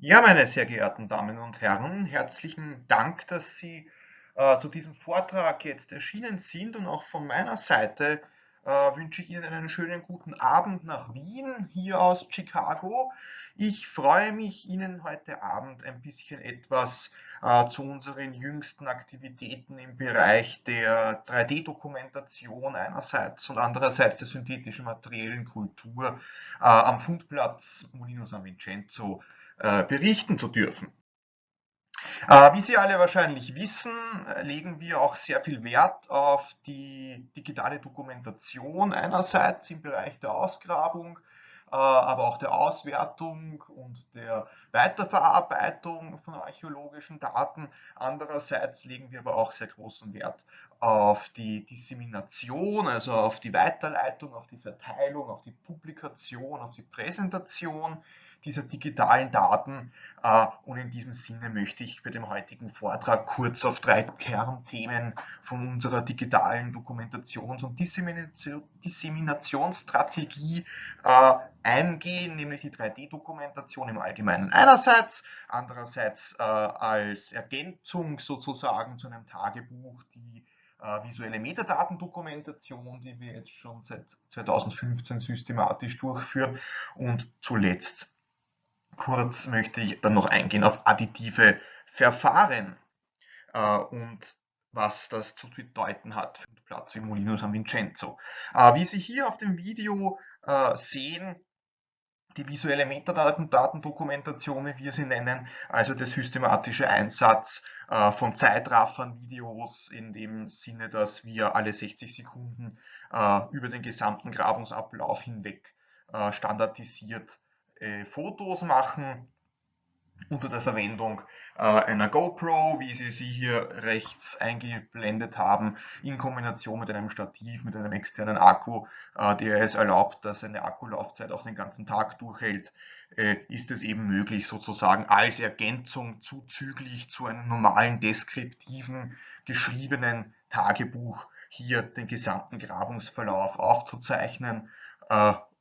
Ja, meine sehr geehrten Damen und Herren, herzlichen Dank, dass Sie äh, zu diesem Vortrag jetzt erschienen sind und auch von meiner Seite äh, wünsche ich Ihnen einen schönen guten Abend nach Wien, hier aus Chicago. Ich freue mich, Ihnen heute Abend ein bisschen etwas äh, zu unseren jüngsten Aktivitäten im Bereich der 3D-Dokumentation einerseits und andererseits der synthetischen materiellen Kultur äh, am Fundplatz Molino San Vincenzo äh, berichten zu dürfen. Äh, wie Sie alle wahrscheinlich wissen, legen wir auch sehr viel Wert auf die digitale Dokumentation einerseits im Bereich der Ausgrabung, äh, aber auch der Auswertung und der Weiterverarbeitung von archäologischen Daten. Andererseits legen wir aber auch sehr großen Wert auf die Dissemination, also auf die Weiterleitung, auf die Verteilung, auf die Publikation, auf die Präsentation dieser digitalen Daten. Äh, und in diesem Sinne möchte ich bei dem heutigen Vortrag kurz auf drei Kernthemen von unserer digitalen Dokumentations- und Disseminationsstrategie äh, eingehen, nämlich die 3D-Dokumentation im Allgemeinen einerseits, andererseits äh, als Ergänzung sozusagen zu einem Tagebuch die visuelle Metadatendokumentation, die wir jetzt schon seit 2015 systematisch durchführen und zuletzt Kurz möchte ich dann noch eingehen auf additive Verfahren äh, und was das zu bedeuten hat für den Platz wie Molino San Vincenzo. Äh, wie Sie hier auf dem Video äh, sehen, die visuelle Metadatendokumentation, wie wir sie nennen, also der systematische Einsatz äh, von Zeitraffern-Videos in dem Sinne, dass wir alle 60 Sekunden äh, über den gesamten Grabungsablauf hinweg äh, standardisiert äh, Fotos machen unter der Verwendung äh, einer GoPro, wie Sie sie hier rechts eingeblendet haben, in Kombination mit einem Stativ, mit einem externen Akku, äh, der es erlaubt, dass eine Akkulaufzeit auch den ganzen Tag durchhält, äh, ist es eben möglich, sozusagen als Ergänzung zuzüglich zu einem normalen deskriptiven, geschriebenen Tagebuch hier den gesamten Grabungsverlauf aufzuzeichnen,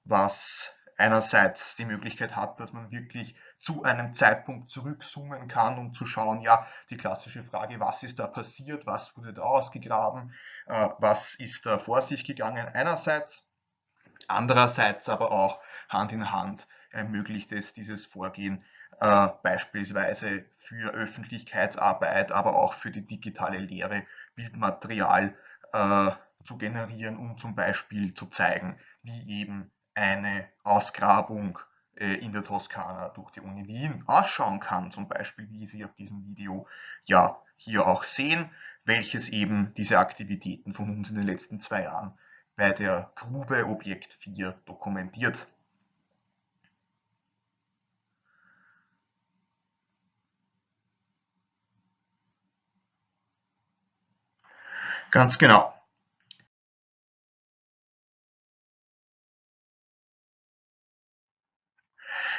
was einerseits die Möglichkeit hat, dass man wirklich zu einem Zeitpunkt zurückzoomen kann, um zu schauen, ja, die klassische Frage, was ist da passiert, was wurde da ausgegraben, äh, was ist da vor sich gegangen? Einerseits, andererseits aber auch Hand in Hand ermöglicht es dieses Vorgehen äh, beispielsweise für Öffentlichkeitsarbeit, aber auch für die digitale Lehre Bildmaterial äh, zu generieren, um zum Beispiel zu zeigen, wie eben eine Ausgrabung in der Toskana durch die Uni Wien ausschauen kann, zum Beispiel wie Sie auf diesem Video ja hier auch sehen, welches eben diese Aktivitäten von uns in den letzten zwei Jahren bei der Grube Objekt 4 dokumentiert. Ganz genau.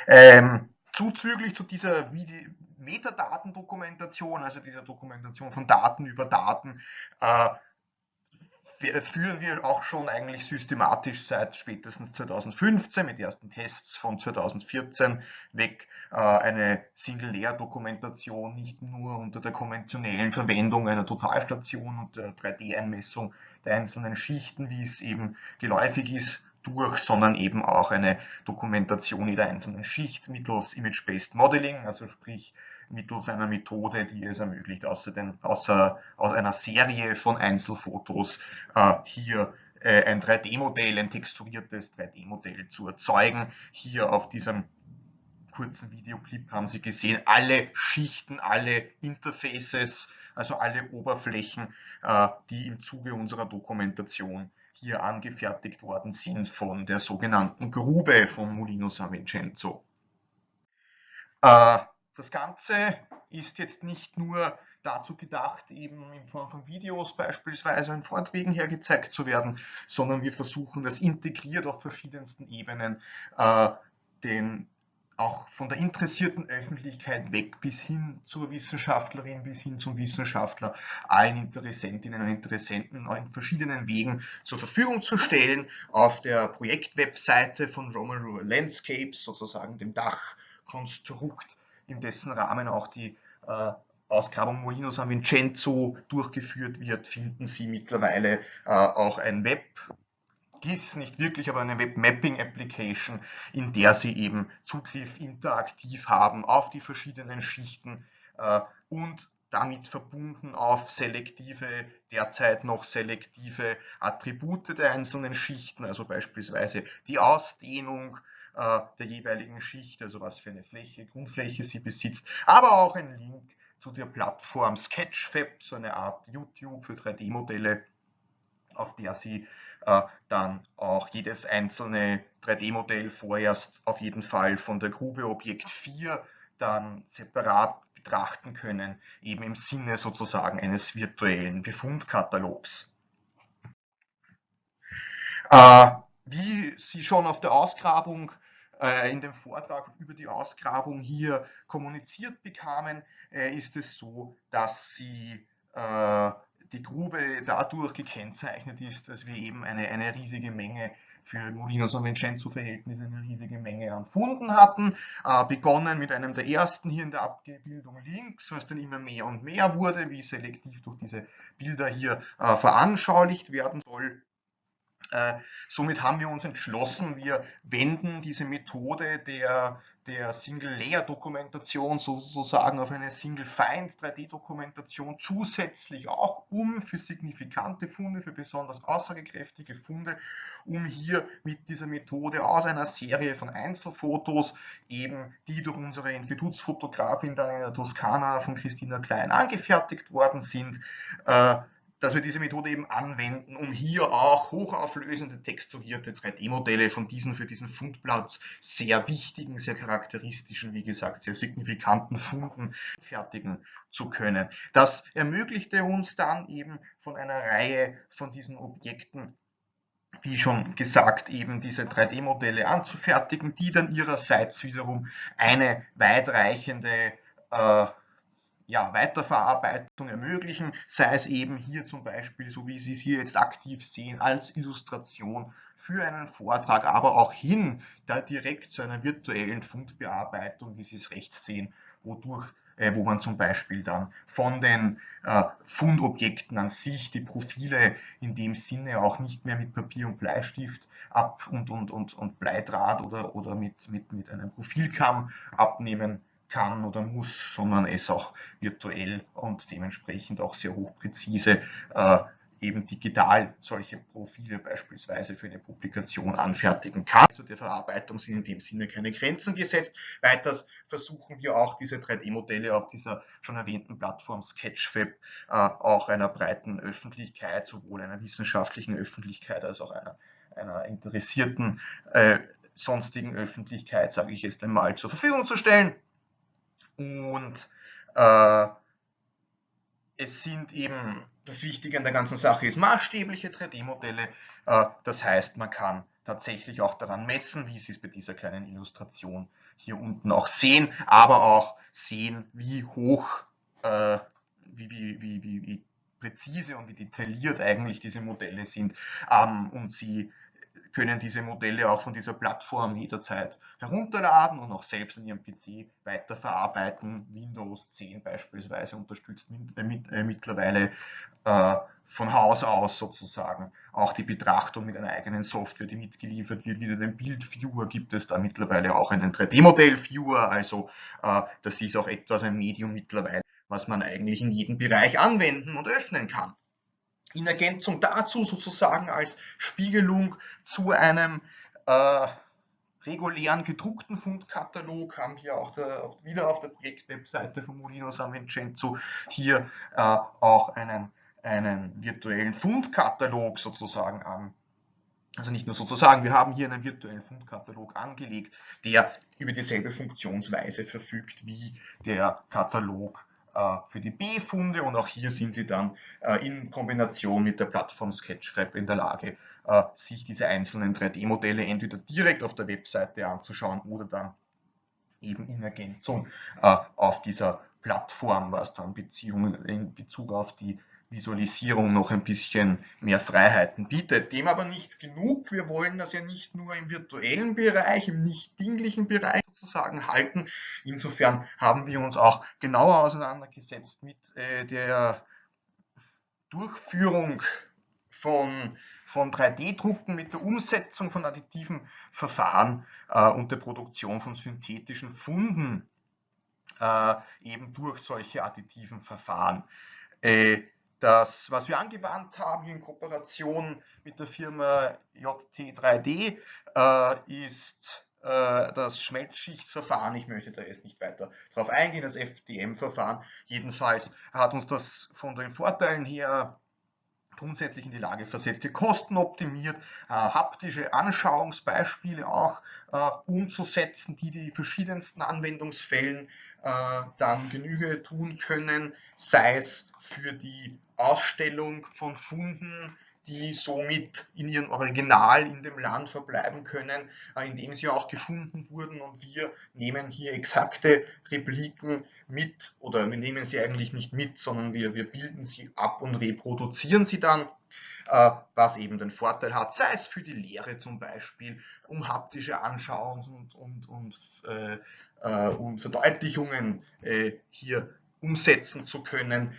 Ähm, zuzüglich zu dieser Metadatendokumentation, also dieser Dokumentation von Daten über Daten, äh, führen wir auch schon eigentlich systematisch seit spätestens 2015 mit ersten Tests von 2014 weg äh, eine Single-Layer-Dokumentation nicht nur unter der konventionellen Verwendung einer Totalstation und der 3D-Einmessung der einzelnen Schichten, wie es eben geläufig ist, durch, sondern eben auch eine Dokumentation jeder einzelnen Schicht mittels Image-Based Modeling, also sprich mittels einer Methode, die es ermöglicht, außer, den, außer aus einer Serie von Einzelfotos äh, hier äh, ein 3D-Modell, ein texturiertes 3D-Modell zu erzeugen. Hier auf diesem kurzen Videoclip haben Sie gesehen, alle Schichten, alle Interfaces, also alle Oberflächen, äh, die im Zuge unserer Dokumentation hier angefertigt worden sind von der sogenannten Grube von Molino San Vincenzo. Äh, das Ganze ist jetzt nicht nur dazu gedacht, eben in Form von Videos beispielsweise in Vorträgen hergezeigt zu werden, sondern wir versuchen das integriert auf verschiedensten Ebenen äh, den auch von der interessierten Öffentlichkeit weg bis hin zur Wissenschaftlerin, bis hin zum Wissenschaftler, allen Interessentinnen und Interessenten in verschiedenen Wegen zur Verfügung zu stellen. Auf der Projektwebseite von Roman Rural Landscapes, sozusagen dem Dachkonstrukt in dessen Rahmen auch die äh, Ausgrabung Molino San Vincenzo durchgeführt wird, finden Sie mittlerweile äh, auch ein Web GIS, nicht wirklich, aber eine Web Mapping Application, in der Sie eben Zugriff interaktiv haben auf die verschiedenen Schichten äh, und damit verbunden auf selektive, derzeit noch selektive Attribute der einzelnen Schichten, also beispielsweise die Ausdehnung äh, der jeweiligen Schicht, also was für eine Fläche, Grundfläche sie besitzt, aber auch ein Link zu der Plattform Sketchfab, so eine Art YouTube für 3D-Modelle, auf der Sie dann auch jedes einzelne 3D-Modell vorerst auf jeden Fall von der Grube Objekt 4 dann separat betrachten können, eben im Sinne sozusagen eines virtuellen Befundkatalogs. Äh, wie Sie schon auf der Ausgrabung äh, in dem Vortrag über die Ausgrabung hier kommuniziert bekamen, äh, ist es so, dass Sie äh, die Grube dadurch gekennzeichnet ist, dass wir eben eine, eine riesige Menge für Molinos und Vincenzo-Verhältnisse eine riesige Menge an Funden hatten. Äh, begonnen mit einem der ersten hier in der Abbildung links, was dann immer mehr und mehr wurde, wie selektiv durch diese Bilder hier äh, veranschaulicht werden soll. Äh, somit haben wir uns entschlossen, wir wenden diese Methode der, der Single-Layer-Dokumentation sozusagen auf eine Single-Find-3D-Dokumentation zusätzlich auch um für signifikante Funde, für besonders aussagekräftige Funde, um hier mit dieser Methode aus einer Serie von Einzelfotos, eben die durch unsere Institutsfotografin dann in der Toskana von Christina Klein angefertigt worden sind, äh, dass wir diese Methode eben anwenden, um hier auch hochauflösende texturierte 3D-Modelle von diesen für diesen Fundplatz sehr wichtigen, sehr charakteristischen, wie gesagt, sehr signifikanten Funden fertigen zu können. Das ermöglichte uns dann eben von einer Reihe von diesen Objekten wie schon gesagt, eben diese 3D-Modelle anzufertigen, die dann ihrerseits wiederum eine weitreichende äh, ja, Weiterverarbeitung ermöglichen, sei es eben hier zum Beispiel, so wie Sie es hier jetzt aktiv sehen, als Illustration für einen Vortrag, aber auch hin da direkt zu einer virtuellen Fundbearbeitung, wie Sie es rechts sehen, wodurch äh, wo man zum Beispiel dann von den äh, Fundobjekten an sich die Profile in dem Sinne auch nicht mehr mit Papier und Bleistift ab und, und, und, und Bleidraht oder, oder mit, mit, mit einem Profilkamm abnehmen kann oder muss, sondern es auch virtuell und dementsprechend auch sehr hochpräzise äh, eben digital solche Profile beispielsweise für eine Publikation anfertigen kann. Zu also der Verarbeitung sind in dem Sinne keine Grenzen gesetzt. Weiters versuchen wir auch diese 3D-Modelle auf dieser schon erwähnten Plattform Sketchfab äh, auch einer breiten Öffentlichkeit, sowohl einer wissenschaftlichen Öffentlichkeit als auch einer, einer interessierten äh, sonstigen Öffentlichkeit, sage ich jetzt einmal, zur Verfügung zu stellen. Und äh, es sind eben, das Wichtige an der ganzen Sache ist maßstäbliche 3D-Modelle. Äh, das heißt, man kann tatsächlich auch daran messen, wie Sie es bei dieser kleinen Illustration hier unten auch sehen, aber auch sehen, wie hoch, äh, wie, wie, wie, wie, präzise und wie detailliert eigentlich diese Modelle sind ähm, und Sie können diese Modelle auch von dieser Plattform jederzeit herunterladen und auch selbst in Ihrem PC weiterverarbeiten. Windows 10 beispielsweise unterstützt äh, äh, mittlerweile äh, von Haus aus sozusagen auch die Betrachtung mit einer eigenen Software, die mitgeliefert wird. Wieder den Bildviewer gibt es da mittlerweile auch einen 3D-Modell-Viewer. Also das ist auch etwas ein Medium mittlerweile, was man eigentlich in jedem Bereich anwenden und öffnen kann. In Ergänzung dazu sozusagen als Spiegelung zu einem äh, regulären gedruckten Fundkatalog haben wir auch, der, wieder auf der Projektwebseite von Molino San Vincenzo hier äh, auch einen, einen virtuellen Fundkatalog sozusagen an. Also nicht nur sozusagen, wir haben hier einen virtuellen Fundkatalog angelegt, der über dieselbe Funktionsweise verfügt wie der Katalog für die B-Funde und auch hier sind Sie dann äh, in Kombination mit der Plattform Sketchfab in der Lage, äh, sich diese einzelnen 3D-Modelle entweder direkt auf der Webseite anzuschauen oder dann eben in Ergänzung auf dieser Plattform, was dann Beziehungen in Bezug auf die Visualisierung noch ein bisschen mehr Freiheiten bietet. Dem aber nicht genug. Wir wollen das ja nicht nur im virtuellen Bereich, im nicht dinglichen Bereich sozusagen halten. Insofern haben wir uns auch genauer auseinandergesetzt mit äh, der Durchführung von, von 3D-Drucken, mit der Umsetzung von additiven Verfahren äh, und der Produktion von synthetischen Funden äh, eben durch solche additiven Verfahren. Äh, das, was wir angewandt haben in Kooperation mit der Firma JT3D, äh, ist das Schmelzschichtverfahren. Ich möchte da jetzt nicht weiter darauf eingehen, das FDM-Verfahren. Jedenfalls hat uns das von den Vorteilen her grundsätzlich in die Lage versetzt, die Kosten optimiert, äh, haptische Anschauungsbeispiele auch äh, umzusetzen, die die verschiedensten Anwendungsfällen äh, dann Genüge tun können, sei es für die Ausstellung von Funden, die somit in ihrem Original in dem Land verbleiben können, äh, in dem sie auch gefunden wurden. Und wir nehmen hier exakte Repliken mit, oder wir nehmen sie eigentlich nicht mit, sondern wir, wir bilden sie ab und reproduzieren sie dann äh, was eben den Vorteil hat, sei es für die Lehre zum Beispiel, um haptische Anschauungs- und, und, und, äh, äh, und Verdeutlichungen äh, hier umsetzen zu können,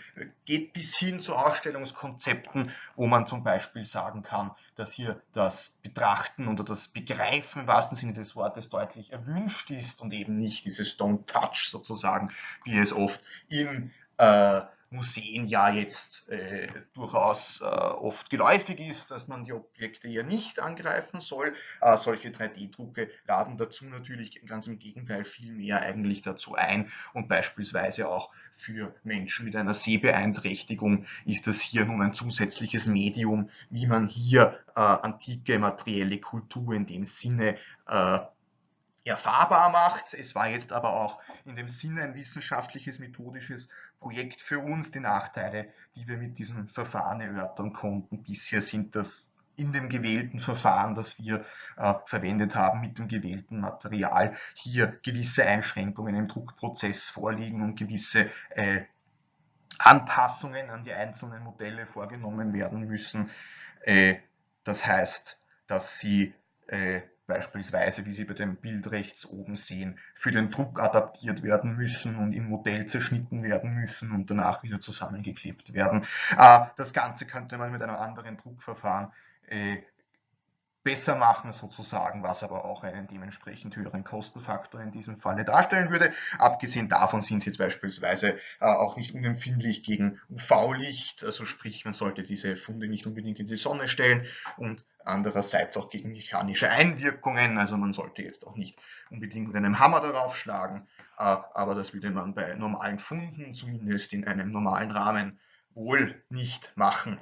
geht bis hin zu Ausstellungskonzepten, wo man zum Beispiel sagen kann, dass hier das Betrachten oder das Begreifen im wahrsten Sinne des Wortes deutlich erwünscht ist und eben nicht dieses Don't Touch sozusagen, wie es oft in äh, Museen ja jetzt äh, durchaus äh, oft geläufig ist, dass man die Objekte ja nicht angreifen soll. Äh, solche 3D-Drucke laden dazu natürlich ganz im Gegenteil viel mehr eigentlich dazu ein und beispielsweise auch für Menschen mit einer Sehbeeinträchtigung ist das hier nun ein zusätzliches Medium, wie man hier äh, antike materielle Kultur in dem Sinne äh, erfahrbar macht. Es war jetzt aber auch in dem Sinne ein wissenschaftliches, methodisches Projekt für uns. Die Nachteile, die wir mit diesem Verfahren erörtern konnten bisher, sind dass in dem gewählten Verfahren, das wir äh, verwendet haben, mit dem gewählten Material, hier gewisse Einschränkungen im Druckprozess vorliegen und gewisse äh, Anpassungen an die einzelnen Modelle vorgenommen werden müssen. Äh, das heißt, dass sie äh, beispielsweise, wie Sie bei dem Bild rechts oben sehen, für den Druck adaptiert werden müssen und im Modell zerschnitten werden müssen und danach wieder zusammengeklebt werden. Äh, das Ganze könnte man mit einem anderen Druckverfahren äh, besser machen sozusagen, was aber auch einen dementsprechend höheren Kostenfaktor in diesem Falle darstellen würde. Abgesehen davon sind sie beispielsweise äh, auch nicht unempfindlich gegen UV-Licht, also sprich man sollte diese Funde nicht unbedingt in die Sonne stellen und andererseits auch gegen mechanische Einwirkungen, also man sollte jetzt auch nicht unbedingt mit einem Hammer darauf schlagen, äh, aber das würde man bei normalen Funden zumindest in einem normalen Rahmen wohl nicht machen.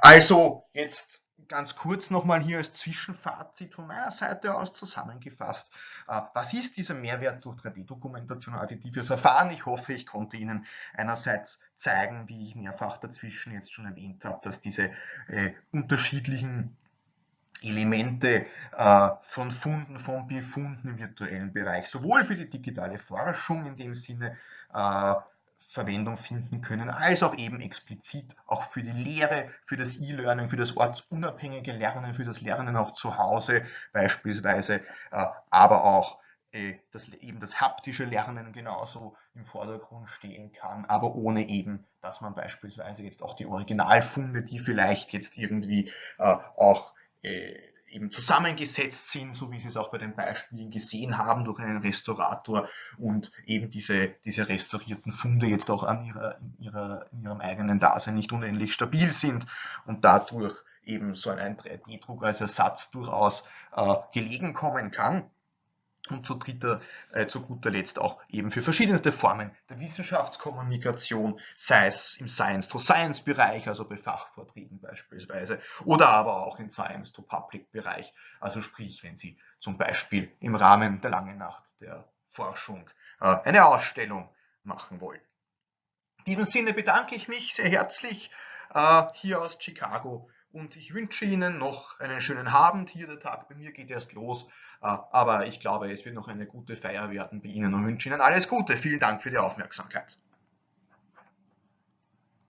Also jetzt ganz kurz nochmal hier als Zwischenfazit von meiner Seite aus zusammengefasst. Äh, was ist dieser Mehrwert durch 3D-Dokumentation und additive Verfahren? Ich hoffe, ich konnte Ihnen einerseits zeigen, wie ich mehrfach dazwischen jetzt schon erwähnt habe, dass diese äh, unterschiedlichen Elemente äh, von Funden, von Befunden im virtuellen Bereich, sowohl für die digitale Forschung in dem Sinne, äh, Verwendung finden können, als auch eben explizit auch für die Lehre, für das E-Learning, für das ortsunabhängige Lernen, für das Lernen auch zu Hause beispielsweise, äh, aber auch äh, dass eben das haptische Lernen genauso im Vordergrund stehen kann, aber ohne eben, dass man beispielsweise jetzt auch die Originalfunde, die vielleicht jetzt irgendwie äh, auch eben zusammengesetzt sind, so wie Sie es auch bei den Beispielen gesehen haben, durch einen Restaurator und eben diese, diese restaurierten Funde jetzt auch an ihrer, in, ihrer, in ihrem eigenen Dasein nicht unendlich stabil sind und dadurch eben so ein 3D-Druck als Ersatz durchaus äh, gelegen kommen kann und zu, dritter, äh, zu guter Letzt auch eben für verschiedenste Formen der Wissenschaftskommunikation, sei es im Science-to-Science-Bereich, also bei Fachvorträgen beispielsweise, oder aber auch im Science-to-Public-Bereich, also sprich, wenn Sie zum Beispiel im Rahmen der langen Nacht der Forschung äh, eine Ausstellung machen wollen. In diesem Sinne bedanke ich mich sehr herzlich äh, hier aus Chicago und ich wünsche Ihnen noch einen schönen Abend. Hier der Tag bei mir geht erst los, äh, aber ich glaube, es wird noch eine gute Feier werden bei Ihnen und wünsche Ihnen alles Gute. Vielen Dank für die Aufmerksamkeit.